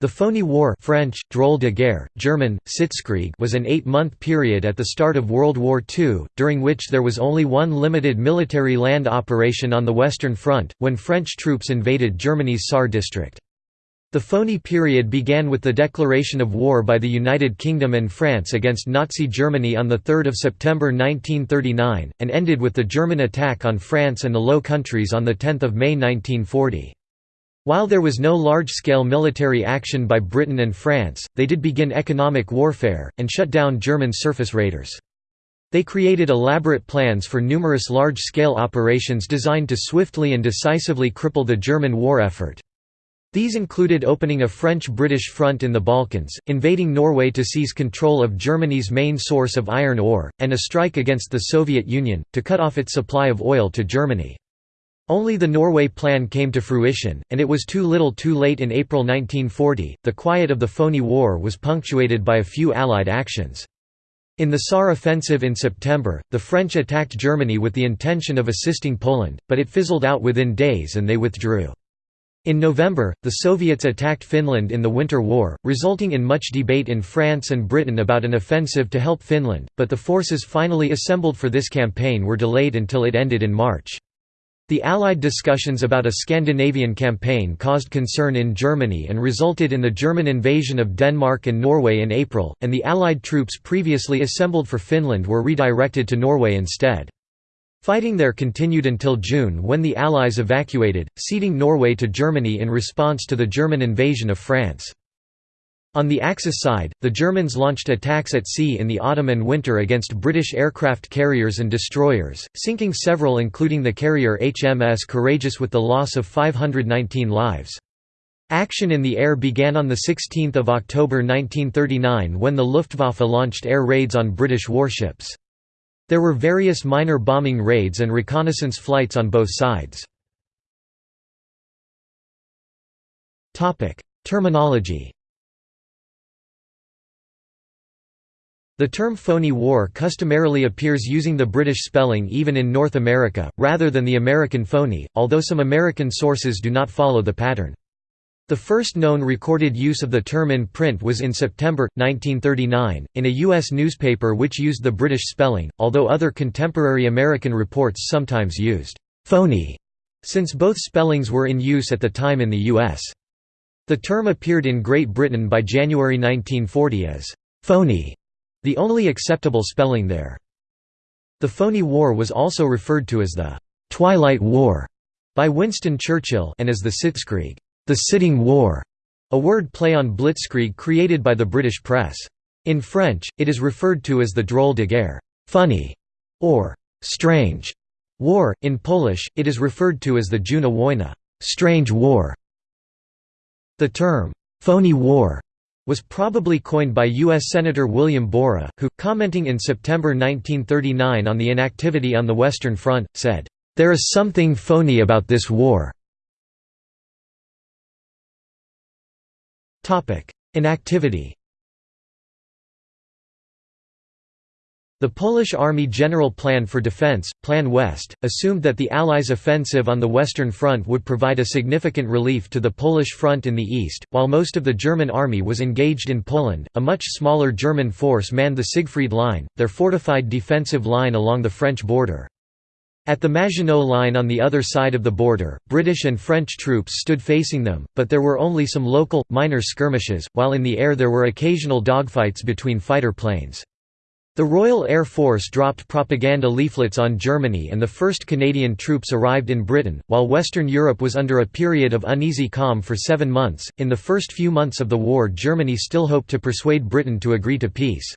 The Phoney War French, Drôle de guerre, German, Sitzkrieg was an eight-month period at the start of World War II, during which there was only one limited military land operation on the Western Front, when French troops invaded Germany's Saar district. The Phoney period began with the declaration of war by the United Kingdom and France against Nazi Germany on 3 September 1939, and ended with the German attack on France and the Low Countries on 10 May 1940. While there was no large-scale military action by Britain and France, they did begin economic warfare, and shut down German surface raiders. They created elaborate plans for numerous large-scale operations designed to swiftly and decisively cripple the German war effort. These included opening a French-British front in the Balkans, invading Norway to seize control of Germany's main source of iron ore, and a strike against the Soviet Union, to cut off its supply of oil to Germany. Only the Norway Plan came to fruition, and it was too little too late in April 1940. The quiet of the Phoney War was punctuated by a few Allied actions. In the Saar offensive in September, the French attacked Germany with the intention of assisting Poland, but it fizzled out within days and they withdrew. In November, the Soviets attacked Finland in the Winter War, resulting in much debate in France and Britain about an offensive to help Finland, but the forces finally assembled for this campaign were delayed until it ended in March. The Allied discussions about a Scandinavian campaign caused concern in Germany and resulted in the German invasion of Denmark and Norway in April, and the Allied troops previously assembled for Finland were redirected to Norway instead. Fighting there continued until June when the Allies evacuated, ceding Norway to Germany in response to the German invasion of France. On the Axis side, the Germans launched attacks at sea in the autumn and winter against British aircraft carriers and destroyers, sinking several including the carrier HMS Courageous with the loss of 519 lives. Action in the air began on 16 October 1939 when the Luftwaffe launched air raids on British warships. There were various minor bombing raids and reconnaissance flights on both sides. Terminology The term Phoney War customarily appears using the British spelling even in North America, rather than the American phony, although some American sources do not follow the pattern. The first known recorded use of the term in print was in September, 1939, in a U.S. newspaper which used the British spelling, although other contemporary American reports sometimes used «phony», since both spellings were in use at the time in the U.S. The term appeared in Great Britain by January 1940 as «phony», the only acceptable spelling there. The Phoney War was also referred to as the «Twilight War» by Winston Churchill and as the Sitzkrieg the sitting war, a word play on blitzkrieg created by the British press. In French, it is referred to as the drôle de guerre funny", or «strange» war. In Polish, it is referred to as the Dziwna wojna strange war". The term «phony war» was probably coined by U.S. Senator William Borah, who, commenting in September 1939 on the inactivity on the Western Front, said, "...there is something phony about this war." Inactivity The Polish Army General Plan for Defense, Plan West, assumed that the Allies' offensive on the Western Front would provide a significant relief to the Polish front in the east. While most of the German army was engaged in Poland, a much smaller German force manned the Siegfried Line, their fortified defensive line along the French border. At the Maginot Line on the other side of the border, British and French troops stood facing them, but there were only some local, minor skirmishes, while in the air there were occasional dogfights between fighter planes. The Royal Air Force dropped propaganda leaflets on Germany and the first Canadian troops arrived in Britain, while Western Europe was under a period of uneasy calm for seven months. In the first few months of the war, Germany still hoped to persuade Britain to agree to peace.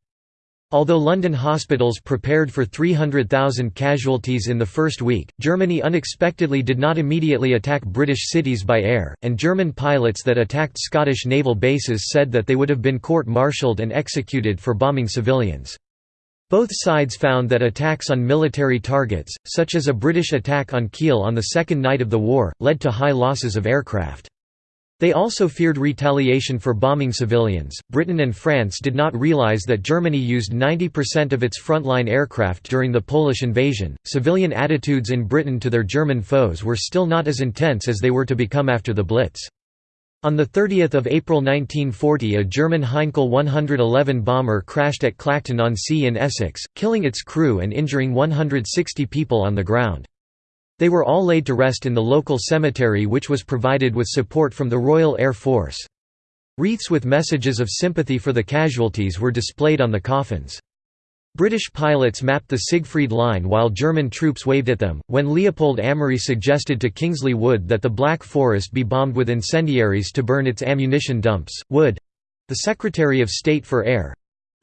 Although London hospitals prepared for 300,000 casualties in the first week, Germany unexpectedly did not immediately attack British cities by air, and German pilots that attacked Scottish naval bases said that they would have been court-martialed and executed for bombing civilians. Both sides found that attacks on military targets, such as a British attack on Kiel on the second night of the war, led to high losses of aircraft. They also feared retaliation for bombing civilians. Britain and France did not realize that Germany used 90% of its frontline aircraft during the Polish invasion. Civilian attitudes in Britain to their German foes were still not as intense as they were to become after the Blitz. On 30 April 1940 a German Heinkel 111 bomber crashed at Clacton-on-Sea in Essex, killing its crew and injuring 160 people on the ground. They were all laid to rest in the local cemetery which was provided with support from the Royal Air Force. Wreaths with messages of sympathy for the casualties were displayed on the coffins. British pilots mapped the Siegfried Line while German troops waved at them. When Leopold Amery suggested to Kingsley Wood that the Black Forest be bombed with incendiaries to burn its ammunition dumps, Wood the Secretary of State for Air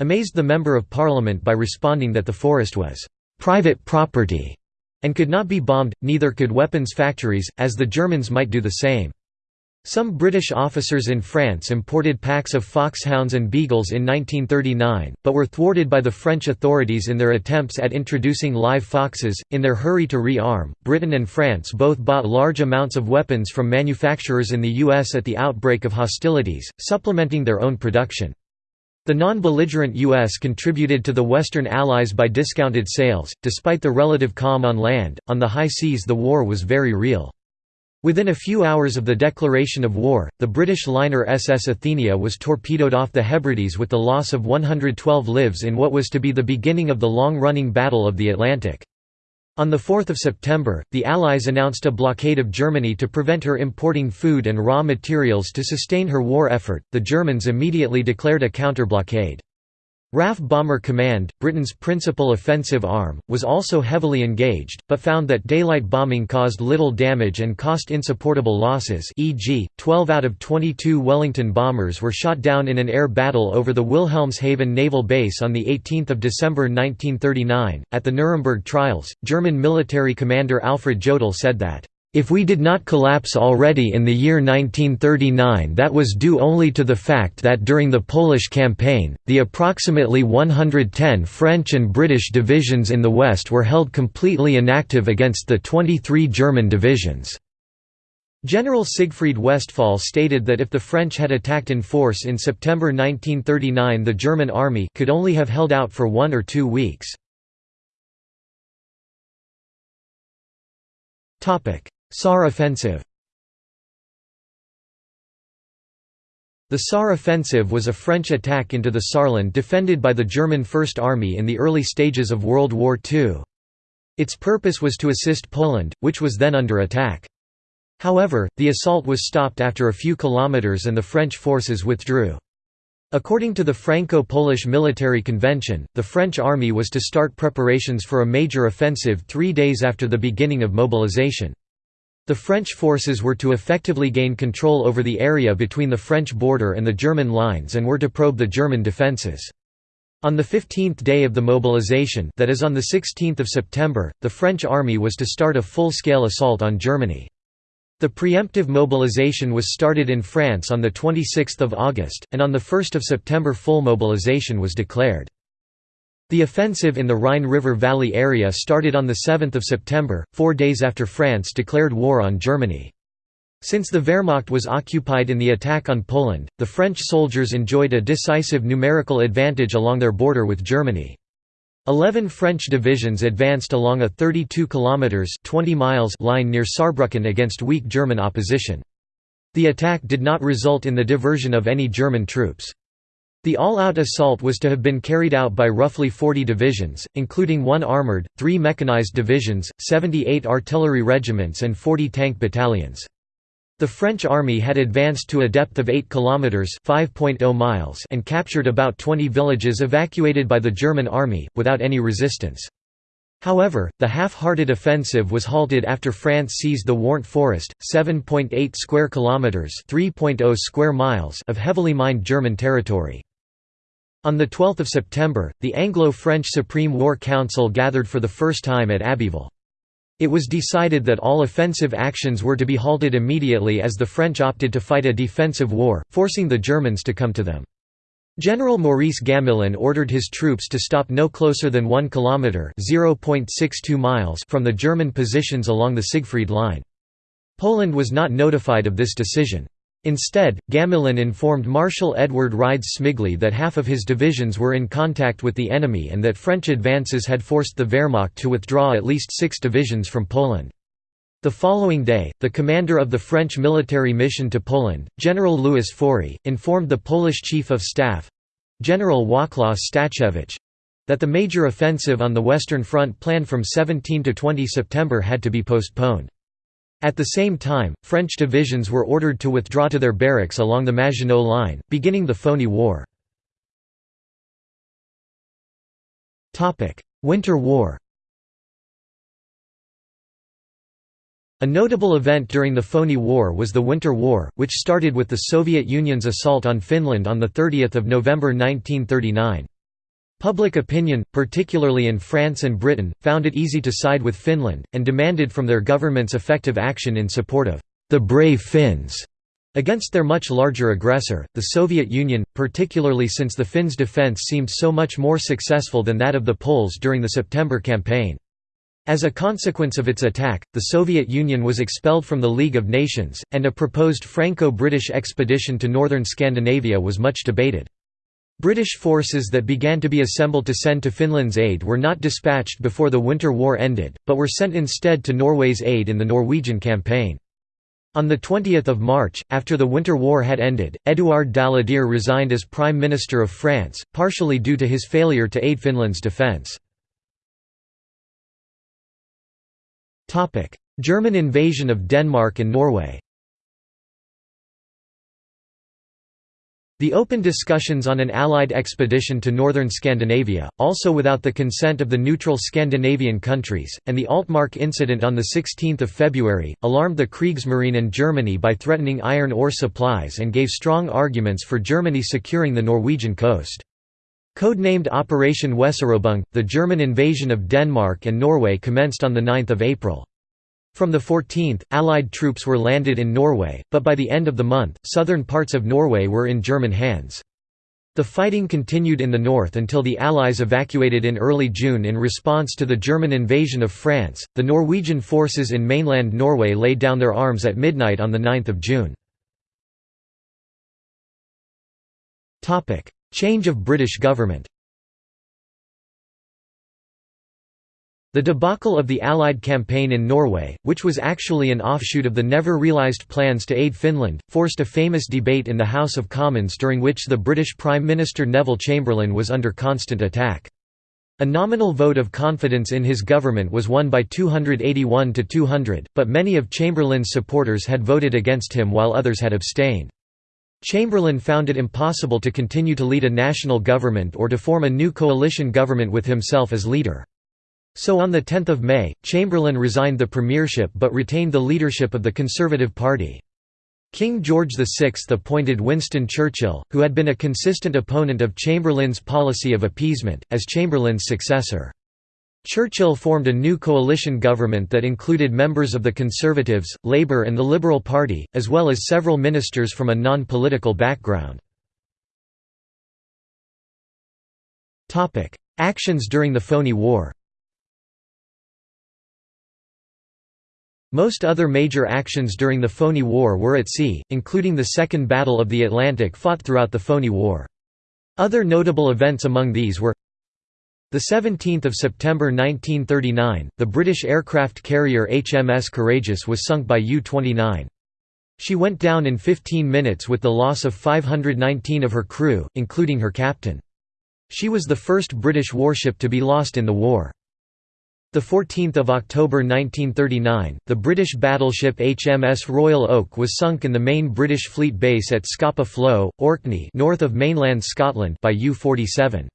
amazed the Member of Parliament by responding that the forest was private property and could not be bombed, neither could weapons factories, as the Germans might do the same. Some British officers in France imported packs of foxhounds and beagles in 1939, but were thwarted by the French authorities in their attempts at introducing live foxes. In their hurry to re-arm, Britain and France both bought large amounts of weapons from manufacturers in the US at the outbreak of hostilities, supplementing their own production. The non-belligerent U.S. contributed to the Western Allies by discounted sales. Despite the relative calm on land, on the high seas the war was very real. Within a few hours of the declaration of war, the British liner SS Athenia was torpedoed off the Hebrides with the loss of 112 lives in what was to be the beginning of the long-running Battle of the Atlantic. On 4 September, the Allies announced a blockade of Germany to prevent her importing food and raw materials to sustain her war effort. The Germans immediately declared a counter-blockade. RAF Bomber Command, Britain's principal offensive arm, was also heavily engaged, but found that daylight bombing caused little damage and cost insupportable losses e.g., 12 out of 22 Wellington bombers were shot down in an air battle over the Wilhelmshaven naval base on 18 December 1939. At the Nuremberg trials, German military commander Alfred Jodl said that if we did not collapse already in the year 1939 that was due only to the fact that during the Polish campaign, the approximately 110 French and British divisions in the West were held completely inactive against the 23 German divisions. General Siegfried Westphal stated that if the French had attacked in force in September 1939 the German army could only have held out for one or two weeks. Saar offensive The Saar offensive was a French attack into the Saarland defended by the German First Army in the early stages of World War II. Its purpose was to assist Poland, which was then under attack. However, the assault was stopped after a few kilometers and the French forces withdrew. According to the Franco-Polish Military Convention, the French army was to start preparations for a major offensive three days after the beginning of mobilization. The French forces were to effectively gain control over the area between the French border and the German lines and were to probe the German defences. On the 15th day of the mobilization that is on the 16th of September, the French army was to start a full-scale assault on Germany. The preemptive mobilization was started in France on the 26th of August, and on the 1st of September full mobilization was declared. The offensive in the Rhine River Valley area started on 7 September, four days after France declared war on Germany. Since the Wehrmacht was occupied in the attack on Poland, the French soldiers enjoyed a decisive numerical advantage along their border with Germany. Eleven French divisions advanced along a 32 kilometers 20 miles line near Saarbrücken against weak German opposition. The attack did not result in the diversion of any German troops. The all-out assault was to have been carried out by roughly 40 divisions, including one armoured, three mechanized divisions, 78 artillery regiments and 40 tank battalions. The French army had advanced to a depth of 8 kilometers (5.0 miles) and captured about 20 villages evacuated by the German army without any resistance. However, the half-hearted offensive was halted after France seized the Warndt Forest, 7.8 square kilometers (3.0 square miles) of heavily mined German territory. On 12 September, the Anglo-French Supreme War Council gathered for the first time at Abbeville. It was decided that all offensive actions were to be halted immediately as the French opted to fight a defensive war, forcing the Germans to come to them. General Maurice Gamelin ordered his troops to stop no closer than 1 kilometre (0.62 miles) from the German positions along the Siegfried Line. Poland was not notified of this decision. Instead, Gamelin informed Marshal Edward Rydz-Śmigły that half of his divisions were in contact with the enemy and that French advances had forced the Wehrmacht to withdraw at least six divisions from Poland. The following day, the commander of the French military mission to Poland, General Louis Faury, informed the Polish Chief of Staff—General Wacław Stachiewicz—that the major offensive on the Western Front planned from 17 to 20 September had to be postponed. At the same time, French divisions were ordered to withdraw to their barracks along the Maginot Line, beginning the Phoney War. Winter War A notable event during the Phoney War was the Winter War, which started with the Soviet Union's assault on Finland on 30 November 1939. Public opinion, particularly in France and Britain, found it easy to side with Finland, and demanded from their governments effective action in support of the brave Finns against their much larger aggressor, the Soviet Union, particularly since the Finns' defence seemed so much more successful than that of the Poles during the September campaign. As a consequence of its attack, the Soviet Union was expelled from the League of Nations, and a proposed Franco-British expedition to northern Scandinavia was much debated. British forces that began to be assembled to send to Finland's aid were not dispatched before the Winter War ended, but were sent instead to Norway's aid in the Norwegian campaign. On 20 March, after the Winter War had ended, Édouard Daladier resigned as Prime Minister of France, partially due to his failure to aid Finland's defence. German invasion of Denmark and Norway The open discussions on an Allied expedition to northern Scandinavia, also without the consent of the neutral Scandinavian countries, and the Altmark incident on 16 February, alarmed the Kriegsmarine and Germany by threatening iron ore supplies and gave strong arguments for Germany securing the Norwegian coast. Codenamed Operation Weserübung, the German invasion of Denmark and Norway commenced on 9 April. From the 14th, Allied troops were landed in Norway, but by the end of the month, southern parts of Norway were in German hands. The fighting continued in the north until the Allies evacuated in early June in response to the German invasion of France. The Norwegian forces in mainland Norway laid down their arms at midnight on 9 June. Change of British government The debacle of the Allied campaign in Norway, which was actually an offshoot of the never-realised plans to aid Finland, forced a famous debate in the House of Commons during which the British Prime Minister Neville Chamberlain was under constant attack. A nominal vote of confidence in his government was won by 281 to 200, but many of Chamberlain's supporters had voted against him while others had abstained. Chamberlain found it impossible to continue to lead a national government or to form a new coalition government with himself as leader. So on 10 May, Chamberlain resigned the premiership but retained the leadership of the Conservative Party. King George VI appointed Winston Churchill, who had been a consistent opponent of Chamberlain's policy of appeasement, as Chamberlain's successor. Churchill formed a new coalition government that included members of the Conservatives, Labour and the Liberal Party, as well as several ministers from a non-political background. Actions during the Phoney War Most other major actions during the Phoney War were at sea, including the Second Battle of the Atlantic fought throughout the Phoney War. Other notable events among these were the 17th of September 1939, the British aircraft carrier HMS Courageous was sunk by U-29. She went down in 15 minutes with the loss of 519 of her crew, including her captain. She was the first British warship to be lost in the war. 14 October 1939, the British battleship HMS Royal Oak was sunk in the main British fleet base at Scapa Flow, Orkney north of mainland Scotland by U-47.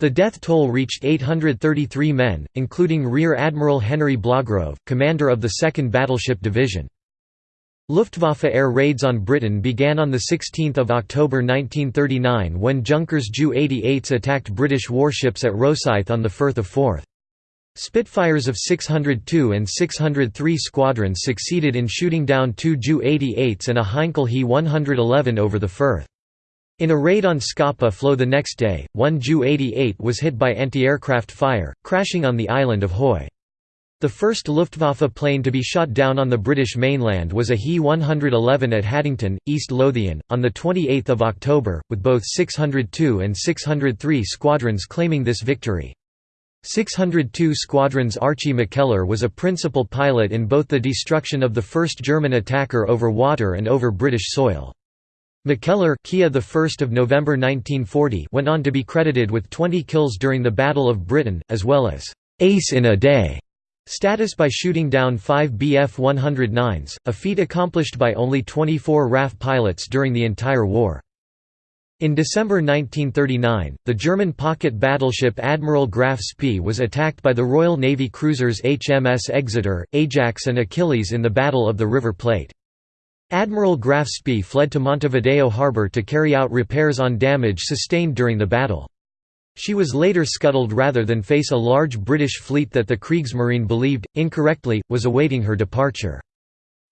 The death toll reached 833 men, including Rear Admiral Henry Blagrove, commander of the 2nd Battleship Division. Luftwaffe air raids on Britain began on 16 October 1939 when Junkers Ju-88s attacked British warships at Rosyth on the Firth of Forth. Spitfires of 602 and 603 squadrons succeeded in shooting down two Ju-88s and a Heinkel He 111 over the Firth. In a raid on Scapa Flow the next day, one Ju-88 was hit by anti-aircraft fire, crashing on the island of Hoy. The first Luftwaffe plane to be shot down on the British mainland was a He 111 at Haddington, East Lothian, on 28 October, with both 602 and 603 squadrons claiming this victory. 602 Squadron's Archie McKellar was a principal pilot in both the destruction of the first German attacker over water and over British soil. McKellar Kia the 1st of November 1940 went on to be credited with 20 kills during the Battle of Britain, as well as «ace in a day» status by shooting down five Bf-109s, a feat accomplished by only 24 RAF pilots during the entire war. In December 1939, the German pocket battleship Admiral Graf Spee was attacked by the Royal Navy cruisers HMS Exeter, Ajax and Achilles in the Battle of the River Plate. Admiral Graf Spee fled to Montevideo harbor to carry out repairs on damage sustained during the battle. She was later scuttled rather than face a large British fleet that the Kriegsmarine believed, incorrectly, was awaiting her departure.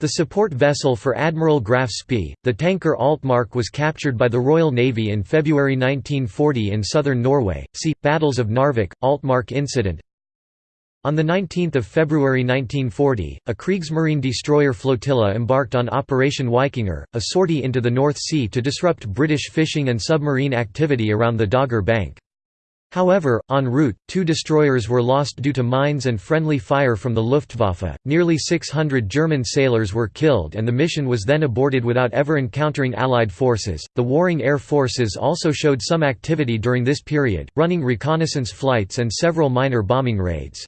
The support vessel for Admiral Graf Spee, the tanker Altmark was captured by the Royal Navy in February 1940 in southern Norway. See, Battles of Narvik, Altmark incident on 19 February 1940, a Kriegsmarine destroyer flotilla embarked on Operation Wikinger, a sortie into the North Sea to disrupt British fishing and submarine activity around the Dogger Bank. However, en route, two destroyers were lost due to mines and friendly fire from the Luftwaffe. Nearly 600 German sailors were killed, and the mission was then aborted without ever encountering Allied forces. The warring air forces also showed some activity during this period, running reconnaissance flights and several minor bombing raids.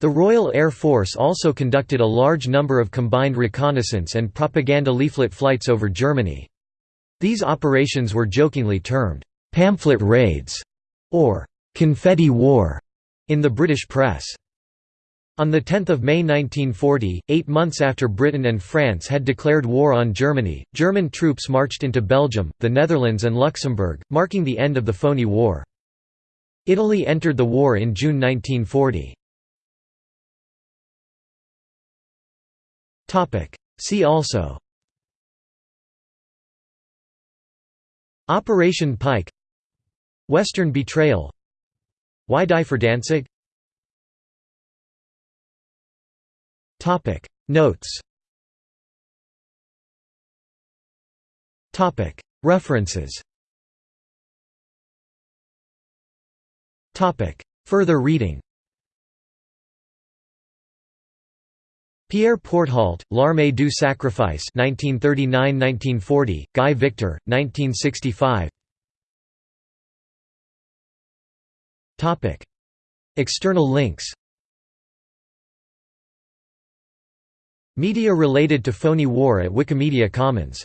The Royal Air Force also conducted a large number of combined reconnaissance and propaganda leaflet flights over Germany. These operations were jokingly termed, "'pamphlet raids' or "'confetti war' in the British press. On 10 May 1940, eight months after Britain and France had declared war on Germany, German troops marched into Belgium, the Netherlands and Luxembourg, marking the end of the Phoney War. Italy entered the war in June 1940. See also Operation Pike Western Betrayal. Why die for Danzig? Notes. References. Further reading. Pierre Porthault, L'armée du sacrifice 1939–1940, Guy Victor, 1965 External links. Media related to Phoney War at Wikimedia Commons